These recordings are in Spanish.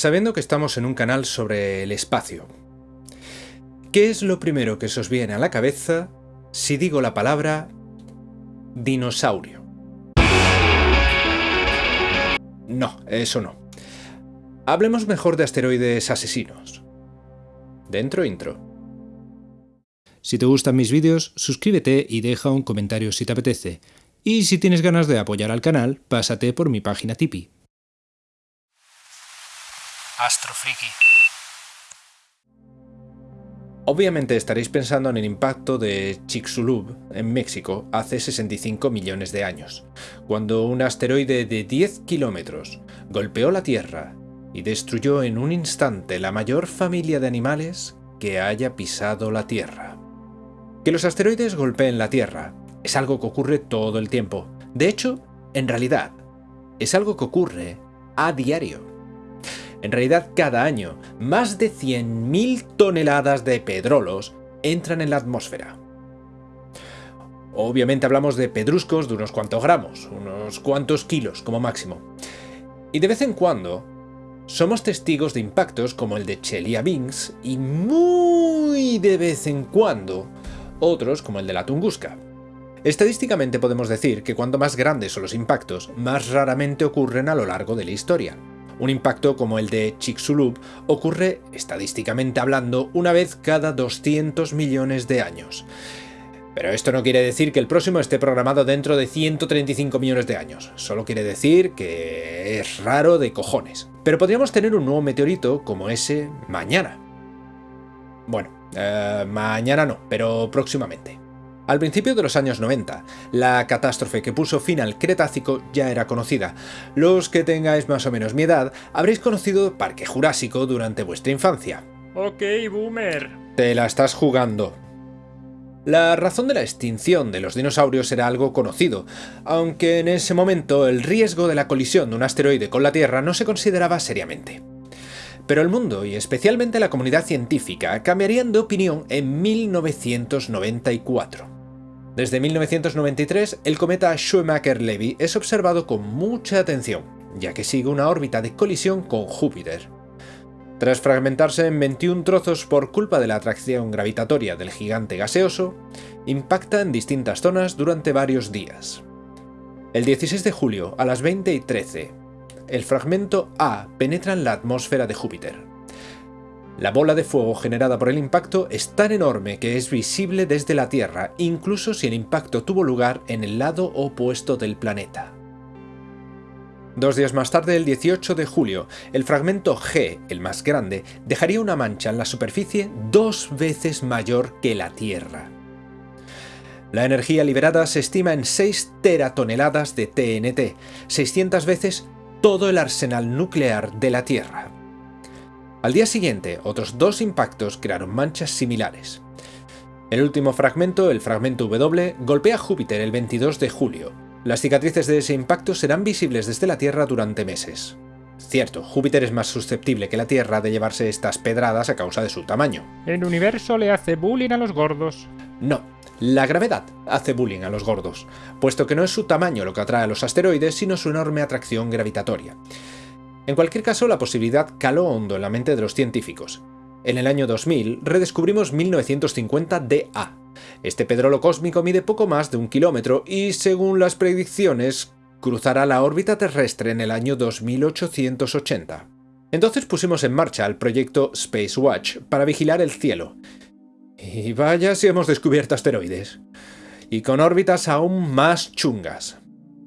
sabiendo que estamos en un canal sobre el espacio. ¿Qué es lo primero que se os viene a la cabeza si digo la palabra dinosaurio? No, eso no. Hablemos mejor de asteroides asesinos. Dentro intro. Si te gustan mis vídeos, suscríbete y deja un comentario si te apetece. Y si tienes ganas de apoyar al canal, pásate por mi página Tipeee. Astrofriki. Obviamente estaréis pensando en el impacto de Chicxulub en México hace 65 millones de años, cuando un asteroide de 10 kilómetros golpeó la Tierra y destruyó en un instante la mayor familia de animales que haya pisado la Tierra. Que los asteroides golpeen la Tierra es algo que ocurre todo el tiempo. De hecho, en realidad, es algo que ocurre a diario. En realidad, cada año, más de 100.000 toneladas de pedrolos entran en la atmósfera. Obviamente hablamos de pedruscos de unos cuantos gramos, unos cuantos kilos como máximo. Y de vez en cuando, somos testigos de impactos como el de Chelyabinsk y muy de vez en cuando, otros como el de la Tunguska. Estadísticamente podemos decir que cuanto más grandes son los impactos, más raramente ocurren a lo largo de la historia. Un impacto como el de Chicxulub ocurre, estadísticamente hablando, una vez cada 200 millones de años. Pero esto no quiere decir que el próximo esté programado dentro de 135 millones de años, solo quiere decir que es raro de cojones. Pero podríamos tener un nuevo meteorito como ese mañana. Bueno, eh, mañana no, pero próximamente. Al principio de los años 90, la catástrofe que puso fin al Cretácico ya era conocida. Los que tengáis más o menos mi edad habréis conocido Parque Jurásico durante vuestra infancia. Ok, boomer. Te la estás jugando. La razón de la extinción de los dinosaurios era algo conocido, aunque en ese momento el riesgo de la colisión de un asteroide con la Tierra no se consideraba seriamente. Pero el mundo, y especialmente la comunidad científica, cambiarían de opinión en 1994. Desde 1993, el cometa Schumacher-Levy es observado con mucha atención, ya que sigue una órbita de colisión con Júpiter. Tras fragmentarse en 21 trozos por culpa de la atracción gravitatoria del gigante gaseoso, impacta en distintas zonas durante varios días. El 16 de julio, a las 20 y 13, el fragmento A penetra en la atmósfera de Júpiter. La bola de fuego generada por el impacto es tan enorme que es visible desde la Tierra, incluso si el impacto tuvo lugar en el lado opuesto del planeta. Dos días más tarde, el 18 de julio, el fragmento G, el más grande, dejaría una mancha en la superficie dos veces mayor que la Tierra. La energía liberada se estima en 6 teratoneladas de TNT, 600 veces todo el arsenal nuclear de la Tierra. Al día siguiente, otros dos impactos crearon manchas similares. El último fragmento, el fragmento W, golpea Júpiter el 22 de julio. Las cicatrices de ese impacto serán visibles desde la Tierra durante meses. Cierto, Júpiter es más susceptible que la Tierra de llevarse estas pedradas a causa de su tamaño. El universo le hace bullying a los gordos. No, la gravedad hace bullying a los gordos, puesto que no es su tamaño lo que atrae a los asteroides, sino su enorme atracción gravitatoria. En cualquier caso, la posibilidad caló hondo en la mente de los científicos. En el año 2000 redescubrimos 1950 DA. Este pedrolo cósmico mide poco más de un kilómetro y, según las predicciones, cruzará la órbita terrestre en el año 2880. Entonces pusimos en marcha el proyecto Space Watch para vigilar el cielo. Y vaya si hemos descubierto asteroides. Y con órbitas aún más chungas.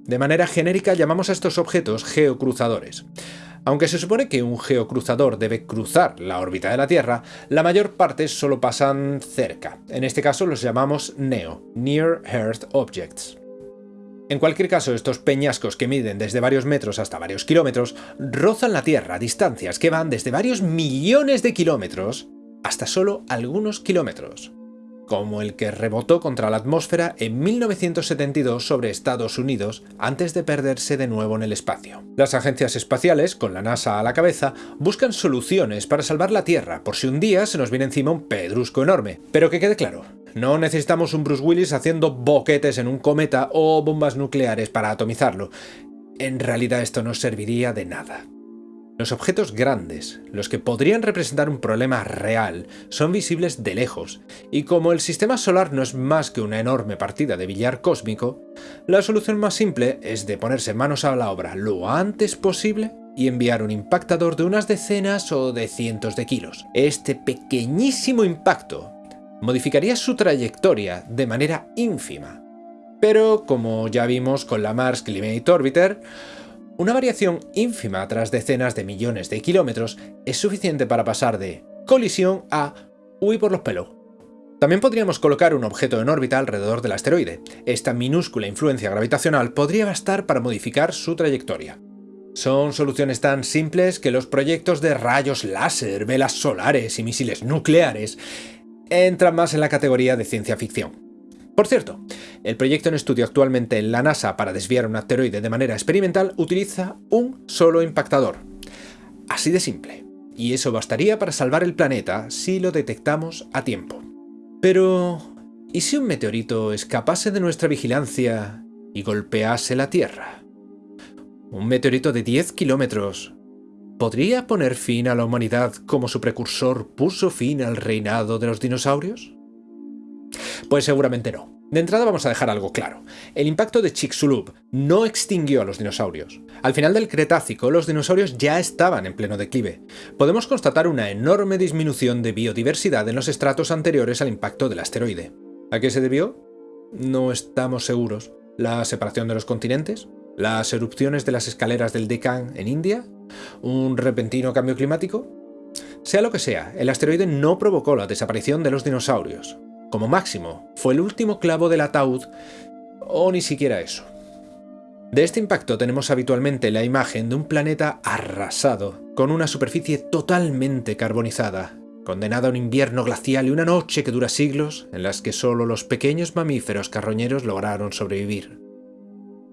De manera genérica llamamos a estos objetos geocruzadores. Aunque se supone que un geocruzador debe cruzar la órbita de la Tierra, la mayor parte solo pasan cerca. En este caso los llamamos NEO, Near Earth Objects. En cualquier caso, estos peñascos que miden desde varios metros hasta varios kilómetros rozan la Tierra a distancias que van desde varios millones de kilómetros hasta solo algunos kilómetros como el que rebotó contra la atmósfera en 1972 sobre Estados Unidos antes de perderse de nuevo en el espacio. Las agencias espaciales, con la NASA a la cabeza, buscan soluciones para salvar la Tierra por si un día se nos viene encima un pedrusco enorme. Pero que quede claro, no necesitamos un Bruce Willis haciendo boquetes en un cometa o bombas nucleares para atomizarlo. En realidad esto no serviría de nada. Los objetos grandes, los que podrían representar un problema real, son visibles de lejos, y como el sistema solar no es más que una enorme partida de billar cósmico, la solución más simple es de ponerse manos a la obra lo antes posible y enviar un impactador de unas decenas o de cientos de kilos. Este pequeñísimo impacto modificaría su trayectoria de manera ínfima. Pero, como ya vimos con la Mars Climate Orbiter, una variación ínfima tras decenas de millones de kilómetros es suficiente para pasar de colisión a huir por los pelos. También podríamos colocar un objeto en órbita alrededor del asteroide. Esta minúscula influencia gravitacional podría bastar para modificar su trayectoria. Son soluciones tan simples que los proyectos de rayos láser, velas solares y misiles nucleares entran más en la categoría de ciencia ficción. Por cierto, el proyecto en estudio actualmente en la NASA para desviar un asteroide de manera experimental utiliza un solo impactador. Así de simple. Y eso bastaría para salvar el planeta si lo detectamos a tiempo. Pero... ¿y si un meteorito escapase de nuestra vigilancia y golpease la Tierra? Un meteorito de 10 kilómetros ¿Podría poner fin a la humanidad como su precursor puso fin al reinado de los dinosaurios? Pues seguramente no. De entrada vamos a dejar algo claro. El impacto de Chicxulub no extinguió a los dinosaurios. Al final del Cretácico, los dinosaurios ya estaban en pleno declive. Podemos constatar una enorme disminución de biodiversidad en los estratos anteriores al impacto del asteroide. ¿A qué se debió? No estamos seguros. ¿La separación de los continentes? ¿Las erupciones de las escaleras del Deccan en India? ¿Un repentino cambio climático? Sea lo que sea, el asteroide no provocó la desaparición de los dinosaurios. Como máximo, fue el último clavo del ataúd, o ni siquiera eso. De este impacto tenemos habitualmente la imagen de un planeta arrasado, con una superficie totalmente carbonizada, condenado a un invierno glacial y una noche que dura siglos, en las que solo los pequeños mamíferos carroñeros lograron sobrevivir.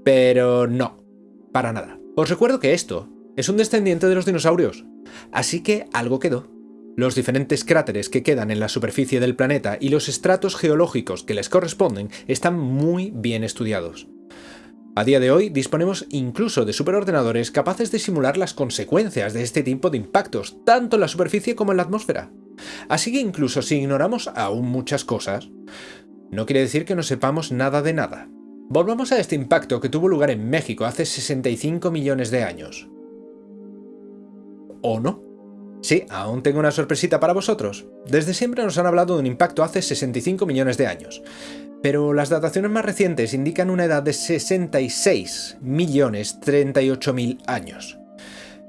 Pero no, para nada. Os recuerdo que esto es un descendiente de los dinosaurios, así que algo quedó. Los diferentes cráteres que quedan en la superficie del planeta y los estratos geológicos que les corresponden están muy bien estudiados. A día de hoy disponemos incluso de superordenadores capaces de simular las consecuencias de este tipo de impactos, tanto en la superficie como en la atmósfera. Así que incluso si ignoramos aún muchas cosas, no quiere decir que no sepamos nada de nada. Volvamos a este impacto que tuvo lugar en México hace 65 millones de años. ¿O no? Sí, aún tengo una sorpresita para vosotros. Desde siempre nos han hablado de un impacto hace 65 millones de años, pero las dataciones más recientes indican una edad de 66 millones 38 mil años.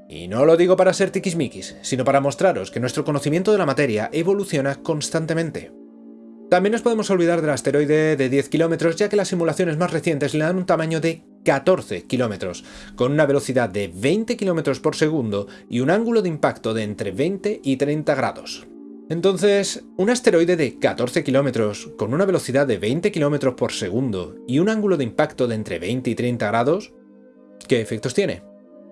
Y no lo digo para ser tiquismiquis, sino para mostraros que nuestro conocimiento de la materia evoluciona constantemente. También nos podemos olvidar del asteroide de 10 kilómetros, ya que las simulaciones más recientes le dan un tamaño de 14 kilómetros, con una velocidad de 20 kilómetros por segundo y un ángulo de impacto de entre 20 y 30 grados. Entonces, un asteroide de 14 kilómetros, con una velocidad de 20 kilómetros por segundo y un ángulo de impacto de entre 20 y 30 grados, ¿qué efectos tiene?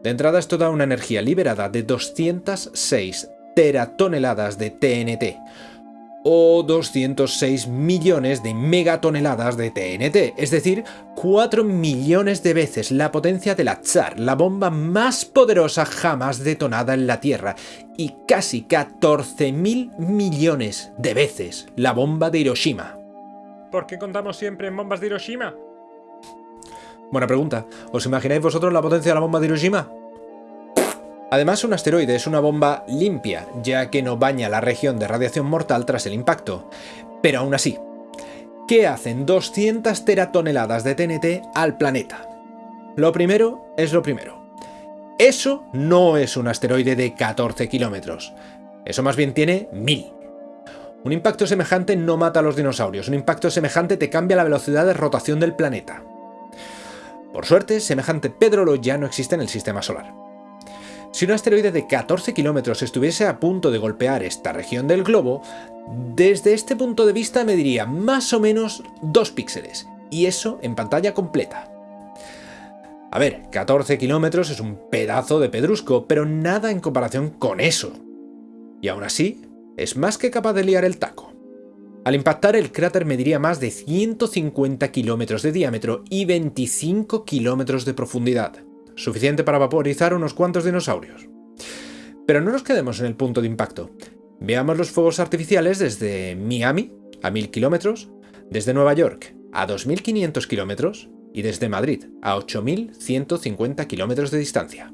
De entrada es toda una energía liberada de 206 teratoneladas de TNT, o 206 millones de megatoneladas de TNT, es decir, 4 millones de veces la potencia de la Tsar, la bomba más poderosa jamás detonada en la Tierra, y casi 14.000 millones de veces la bomba de Hiroshima. ¿Por qué contamos siempre en bombas de Hiroshima? Buena pregunta. ¿Os imagináis vosotros la potencia de la bomba de Hiroshima? Además, un asteroide es una bomba limpia, ya que no baña la región de radiación mortal tras el impacto. Pero aún así, ¿qué hacen 200 teratoneladas de TNT al planeta? Lo primero es lo primero. Eso no es un asteroide de 14 kilómetros. Eso más bien tiene 1000. Un impacto semejante no mata a los dinosaurios, un impacto semejante te cambia la velocidad de rotación del planeta. Por suerte, semejante pedrolo ya no existe en el sistema solar. Si un asteroide de 14 kilómetros estuviese a punto de golpear esta región del globo, desde este punto de vista mediría más o menos 2 píxeles, y eso en pantalla completa. A ver, 14 kilómetros es un pedazo de pedrusco, pero nada en comparación con eso. Y aún así, es más que capaz de liar el taco. Al impactar el cráter mediría más de 150 kilómetros de diámetro y 25 kilómetros de profundidad suficiente para vaporizar unos cuantos dinosaurios. Pero no nos quedemos en el punto de impacto. Veamos los fuegos artificiales desde Miami, a 1000 kilómetros, desde Nueva York, a 2500 kilómetros, y desde Madrid, a 8150 kilómetros de distancia.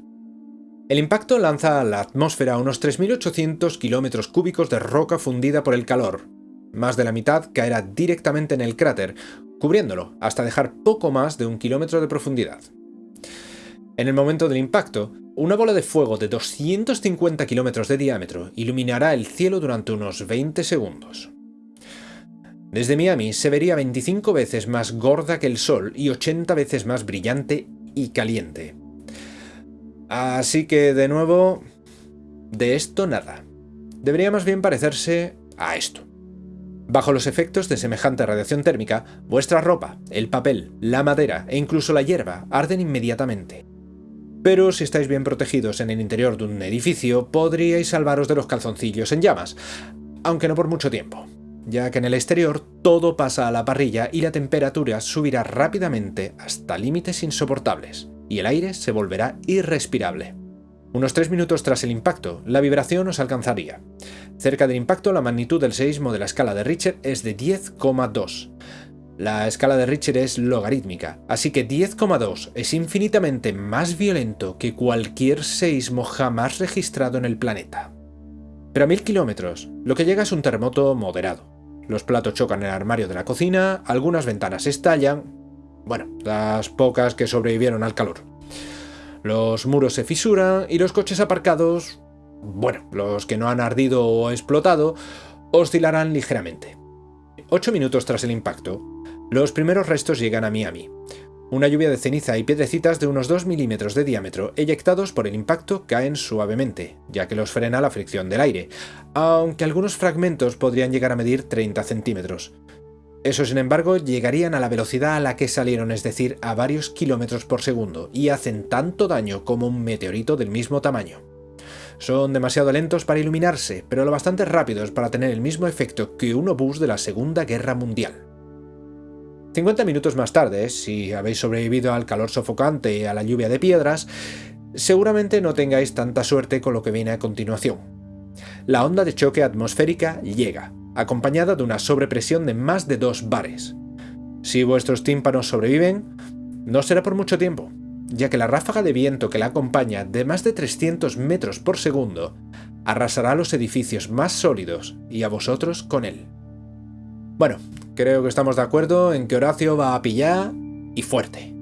El impacto lanza a la atmósfera unos 3.800 kilómetros cúbicos de roca fundida por el calor. Más de la mitad caerá directamente en el cráter, cubriéndolo hasta dejar poco más de un kilómetro de profundidad. En el momento del impacto, una bola de fuego de 250 kilómetros de diámetro iluminará el cielo durante unos 20 segundos. Desde Miami se vería 25 veces más gorda que el Sol y 80 veces más brillante y caliente. Así que, de nuevo, de esto nada. Debería más bien parecerse a esto. Bajo los efectos de semejante radiación térmica, vuestra ropa, el papel, la madera e incluso la hierba arden inmediatamente. Pero si estáis bien protegidos en el interior de un edificio, podríais salvaros de los calzoncillos en llamas, aunque no por mucho tiempo, ya que en el exterior todo pasa a la parrilla y la temperatura subirá rápidamente hasta límites insoportables y el aire se volverá irrespirable. Unos tres minutos tras el impacto, la vibración os alcanzaría. Cerca del impacto, la magnitud del seísmo de la escala de Richter es de 10,2. La escala de Richter es logarítmica, así que 10,2 es infinitamente más violento que cualquier seísmo jamás registrado en el planeta. Pero a mil kilómetros, lo que llega es un terremoto moderado. Los platos chocan en el armario de la cocina, algunas ventanas estallan, bueno, las pocas que sobrevivieron al calor. Los muros se fisuran y los coches aparcados, bueno, los que no han ardido o explotado, oscilarán ligeramente. Ocho minutos tras el impacto, los primeros restos llegan a Miami. Una lluvia de ceniza y piedrecitas de unos 2 milímetros de diámetro eyectados por el impacto caen suavemente, ya que los frena la fricción del aire, aunque algunos fragmentos podrían llegar a medir 30 centímetros. Eso, sin embargo, llegarían a la velocidad a la que salieron, es decir, a varios kilómetros por segundo, y hacen tanto daño como un meteorito del mismo tamaño. Son demasiado lentos para iluminarse, pero lo bastante rápidos para tener el mismo efecto que un obús de la Segunda Guerra Mundial. 50 minutos más tarde, si habéis sobrevivido al calor sofocante y a la lluvia de piedras, seguramente no tengáis tanta suerte con lo que viene a continuación. La onda de choque atmosférica llega, acompañada de una sobrepresión de más de dos bares. Si vuestros tímpanos sobreviven, no será por mucho tiempo, ya que la ráfaga de viento que la acompaña de más de 300 metros por segundo arrasará los edificios más sólidos y a vosotros con él. Bueno, creo que estamos de acuerdo en que Horacio va a pillar y fuerte.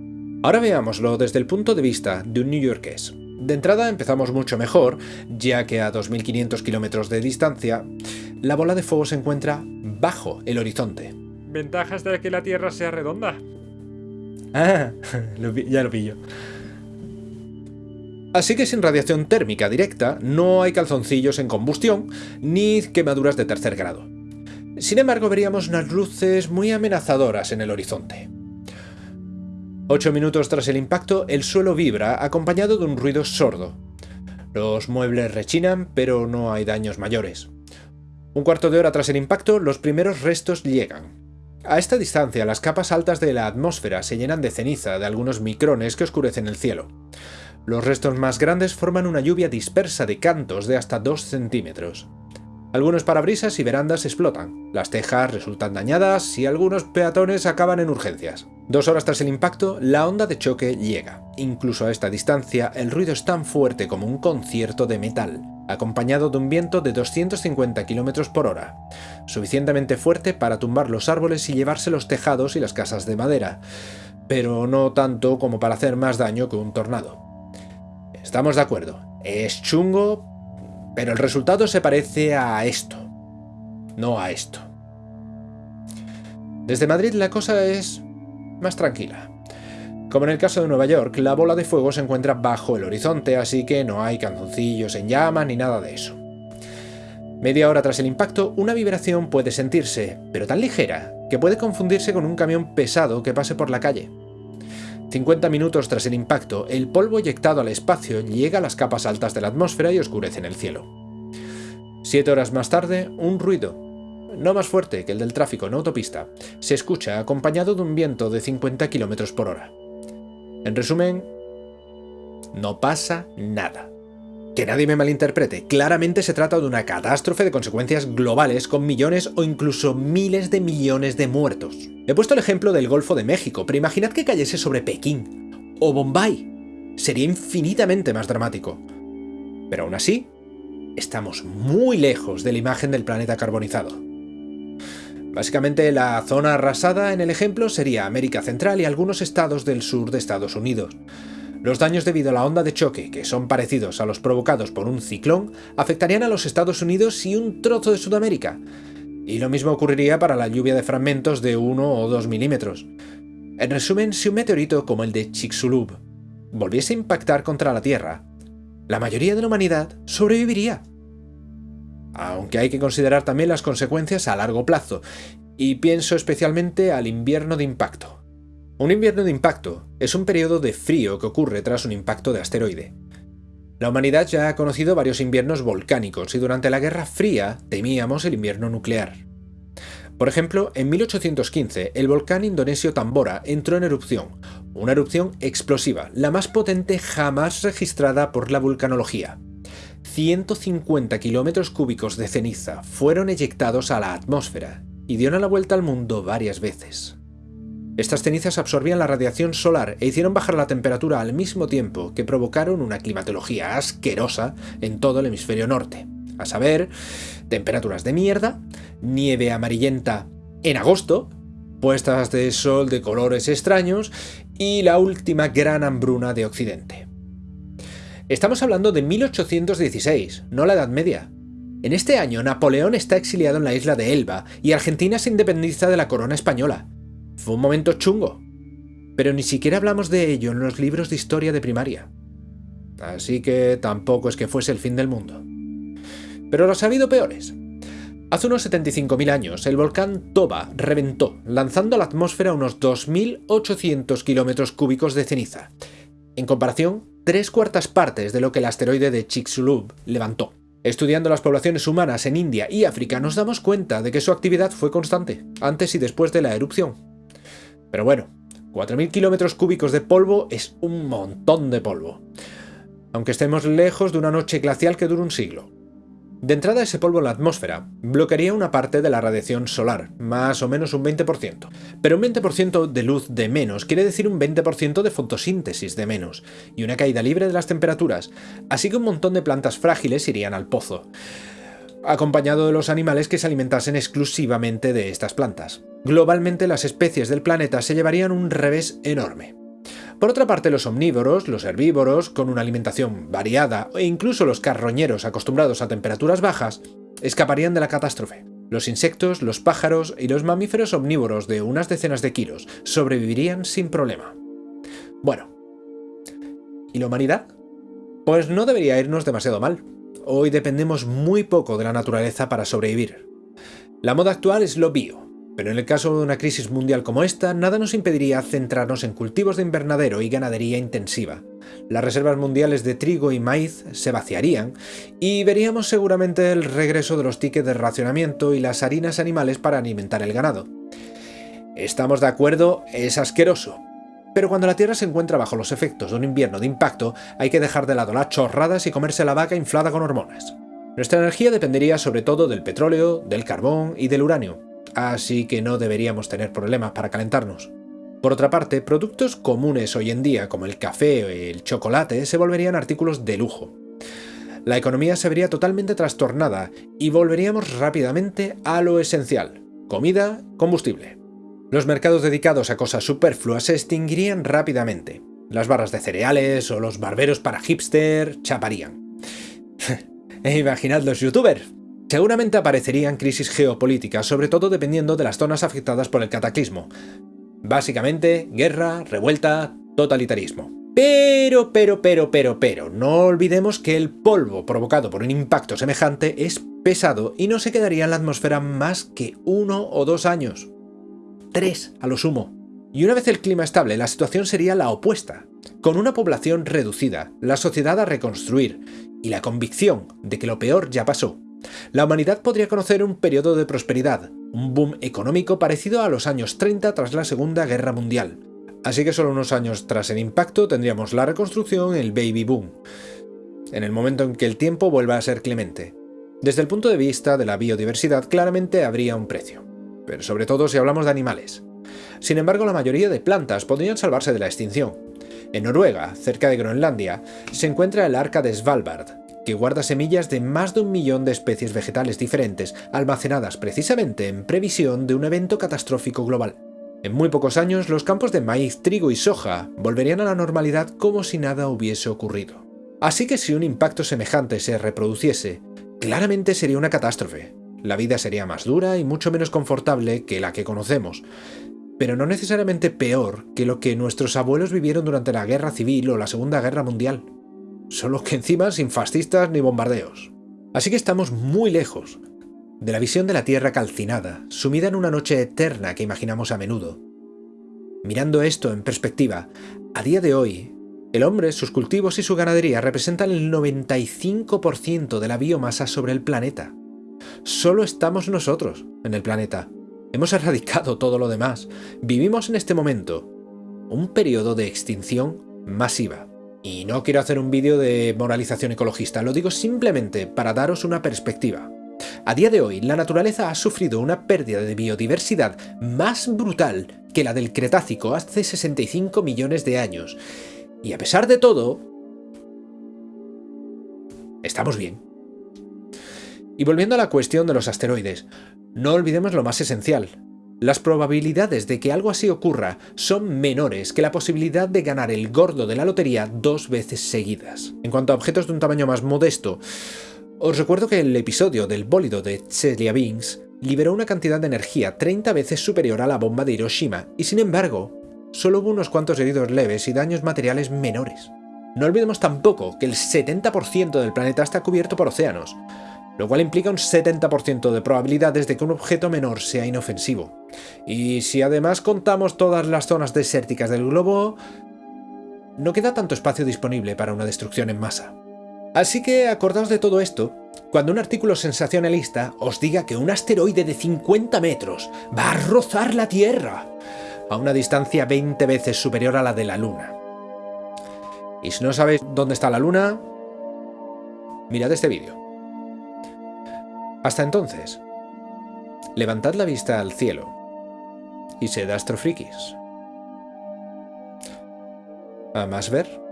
Ahora veámoslo desde el punto de vista de un neoyorqués. De entrada empezamos mucho mejor, ya que a 2.500 kilómetros de distancia, la bola de fuego se encuentra bajo el horizonte. Ventajas de que la Tierra sea redonda. Ah, ya lo pillo. Así que sin radiación térmica directa, no hay calzoncillos en combustión, ni quemaduras de tercer grado. Sin embargo, veríamos unas luces muy amenazadoras en el horizonte. Ocho minutos tras el impacto, el suelo vibra acompañado de un ruido sordo. Los muebles rechinan, pero no hay daños mayores. Un cuarto de hora tras el impacto, los primeros restos llegan. A esta distancia, las capas altas de la atmósfera se llenan de ceniza de algunos micrones que oscurecen el cielo. Los restos más grandes forman una lluvia dispersa de cantos de hasta 2 centímetros. Algunos parabrisas y verandas explotan, las tejas resultan dañadas y algunos peatones acaban en urgencias. Dos horas tras el impacto, la onda de choque llega. Incluso a esta distancia, el ruido es tan fuerte como un concierto de metal, acompañado de un viento de 250 km por hora, suficientemente fuerte para tumbar los árboles y llevarse los tejados y las casas de madera, pero no tanto como para hacer más daño que un tornado. Estamos de acuerdo, es chungo, pero el resultado se parece a esto, no a esto. Desde Madrid la cosa es más tranquila. Como en el caso de Nueva York, la bola de fuego se encuentra bajo el horizonte, así que no hay canzoncillos en llamas ni nada de eso. Media hora tras el impacto, una vibración puede sentirse, pero tan ligera, que puede confundirse con un camión pesado que pase por la calle. 50 minutos tras el impacto, el polvo eyectado al espacio llega a las capas altas de la atmósfera y oscurece en el cielo. Siete horas más tarde, un ruido, no más fuerte que el del tráfico en autopista, se escucha acompañado de un viento de 50 km por hora. En resumen, no pasa nada. Que nadie me malinterprete, claramente se trata de una catástrofe de consecuencias globales con millones o incluso miles de millones de muertos. He puesto el ejemplo del Golfo de México, pero imaginad que cayese sobre Pekín o Bombay. Sería infinitamente más dramático. Pero aún así, estamos muy lejos de la imagen del planeta carbonizado. Básicamente la zona arrasada en el ejemplo sería América Central y algunos estados del sur de Estados Unidos. Los daños debido a la onda de choque, que son parecidos a los provocados por un ciclón, afectarían a los Estados Unidos y un trozo de Sudamérica. Y lo mismo ocurriría para la lluvia de fragmentos de 1 o 2 milímetros. En resumen, si un meteorito como el de Chicxulub volviese a impactar contra la Tierra, la mayoría de la humanidad sobreviviría. Aunque hay que considerar también las consecuencias a largo plazo, y pienso especialmente al invierno de impacto. Un invierno de impacto es un periodo de frío que ocurre tras un impacto de asteroide. La humanidad ya ha conocido varios inviernos volcánicos y durante la Guerra Fría temíamos el invierno nuclear. Por ejemplo, en 1815 el volcán indonesio Tambora entró en erupción, una erupción explosiva, la más potente jamás registrada por la vulcanología. 150 kilómetros cúbicos de ceniza fueron eyectados a la atmósfera y dieron la vuelta al mundo varias veces. Estas cenizas absorbían la radiación solar e hicieron bajar la temperatura al mismo tiempo que provocaron una climatología asquerosa en todo el hemisferio norte. A saber, temperaturas de mierda, nieve amarillenta en agosto, puestas de sol de colores extraños y la última gran hambruna de Occidente. Estamos hablando de 1816, no la Edad Media. En este año Napoleón está exiliado en la isla de Elba y Argentina se independiza de la corona española. Fue un momento chungo. Pero ni siquiera hablamos de ello en los libros de historia de primaria. Así que tampoco es que fuese el fin del mundo. Pero los ha habido peores. Hace unos 75.000 años, el volcán Toba reventó, lanzando a la atmósfera unos 2.800 kilómetros cúbicos de ceniza. En comparación, tres cuartas partes de lo que el asteroide de Chicxulub levantó. Estudiando las poblaciones humanas en India y África nos damos cuenta de que su actividad fue constante, antes y después de la erupción. Pero bueno, 4.000 kilómetros cúbicos de polvo es un montón de polvo. Aunque estemos lejos de una noche glacial que dura un siglo. De entrada ese polvo en la atmósfera bloquearía una parte de la radiación solar, más o menos un 20%. Pero un 20% de luz de menos quiere decir un 20% de fotosíntesis de menos, y una caída libre de las temperaturas, así que un montón de plantas frágiles irían al pozo acompañado de los animales que se alimentasen exclusivamente de estas plantas. Globalmente las especies del planeta se llevarían un revés enorme. Por otra parte, los omnívoros, los herbívoros, con una alimentación variada e incluso los carroñeros acostumbrados a temperaturas bajas, escaparían de la catástrofe. Los insectos, los pájaros y los mamíferos omnívoros de unas decenas de kilos sobrevivirían sin problema. Bueno, ¿y la humanidad? Pues no debería irnos demasiado mal. Hoy dependemos muy poco de la naturaleza para sobrevivir. La moda actual es lo bio, pero en el caso de una crisis mundial como esta, nada nos impediría centrarnos en cultivos de invernadero y ganadería intensiva. Las reservas mundiales de trigo y maíz se vaciarían y veríamos seguramente el regreso de los tickets de racionamiento y las harinas animales para alimentar el ganado. Estamos de acuerdo, es asqueroso, pero cuando la Tierra se encuentra bajo los efectos de un invierno de impacto, hay que dejar de lado las chorradas y comerse la vaca inflada con hormonas. Nuestra energía dependería sobre todo del petróleo, del carbón y del uranio, así que no deberíamos tener problemas para calentarnos. Por otra parte, productos comunes hoy en día como el café o el chocolate se volverían artículos de lujo. La economía se vería totalmente trastornada y volveríamos rápidamente a lo esencial, comida, combustible. Los mercados dedicados a cosas superfluas se extinguirían rápidamente. Las barras de cereales o los barberos para hipster chaparían. e imaginad los youtubers. Seguramente aparecerían crisis geopolíticas, sobre todo dependiendo de las zonas afectadas por el cataclismo. Básicamente, guerra, revuelta, totalitarismo. Pero, pero, pero, pero, pero, no olvidemos que el polvo provocado por un impacto semejante es pesado y no se quedaría en la atmósfera más que uno o dos años tres a lo sumo. Y una vez el clima estable, la situación sería la opuesta. Con una población reducida, la sociedad a reconstruir y la convicción de que lo peor ya pasó, la humanidad podría conocer un periodo de prosperidad, un boom económico parecido a los años 30 tras la Segunda Guerra Mundial. Así que solo unos años tras el impacto tendríamos la reconstrucción, el baby boom. en el momento en que el tiempo vuelva a ser clemente. Desde el punto de vista de la biodiversidad claramente habría un precio, pero sobre todo si hablamos de animales. Sin embargo, la mayoría de plantas podrían salvarse de la extinción. En Noruega, cerca de Groenlandia, se encuentra el arca de Svalbard, que guarda semillas de más de un millón de especies vegetales diferentes, almacenadas precisamente en previsión de un evento catastrófico global. En muy pocos años, los campos de maíz, trigo y soja volverían a la normalidad como si nada hubiese ocurrido. Así que si un impacto semejante se reproduciese, claramente sería una catástrofe. La vida sería más dura y mucho menos confortable que la que conocemos, pero no necesariamente peor que lo que nuestros abuelos vivieron durante la Guerra Civil o la Segunda Guerra Mundial. Solo que encima sin fascistas ni bombardeos. Así que estamos muy lejos de la visión de la Tierra calcinada, sumida en una noche eterna que imaginamos a menudo. Mirando esto en perspectiva, a día de hoy, el hombre, sus cultivos y su ganadería representan el 95% de la biomasa sobre el planeta. Solo estamos nosotros en el planeta. Hemos erradicado todo lo demás. Vivimos en este momento un periodo de extinción masiva. Y no quiero hacer un vídeo de moralización ecologista, lo digo simplemente para daros una perspectiva. A día de hoy, la naturaleza ha sufrido una pérdida de biodiversidad más brutal que la del Cretácico hace 65 millones de años. Y a pesar de todo, estamos bien. Y volviendo a la cuestión de los asteroides, no olvidemos lo más esencial. Las probabilidades de que algo así ocurra son menores que la posibilidad de ganar el gordo de la lotería dos veces seguidas. En cuanto a objetos de un tamaño más modesto, os recuerdo que el episodio del bólido de Chelyabinsk liberó una cantidad de energía 30 veces superior a la bomba de Hiroshima, y sin embargo, solo hubo unos cuantos heridos leves y daños materiales menores. No olvidemos tampoco que el 70% del planeta está cubierto por océanos, lo cual implica un 70% de probabilidades de que un objeto menor sea inofensivo. Y si además contamos todas las zonas desérticas del globo, no queda tanto espacio disponible para una destrucción en masa. Así que acordaos de todo esto cuando un artículo sensacionalista os diga que un asteroide de 50 metros va a rozar la Tierra a una distancia 20 veces superior a la de la Luna. Y si no sabéis dónde está la Luna, mirad este vídeo. Hasta entonces, levantad la vista al cielo y sed astrofrikis. A más ver.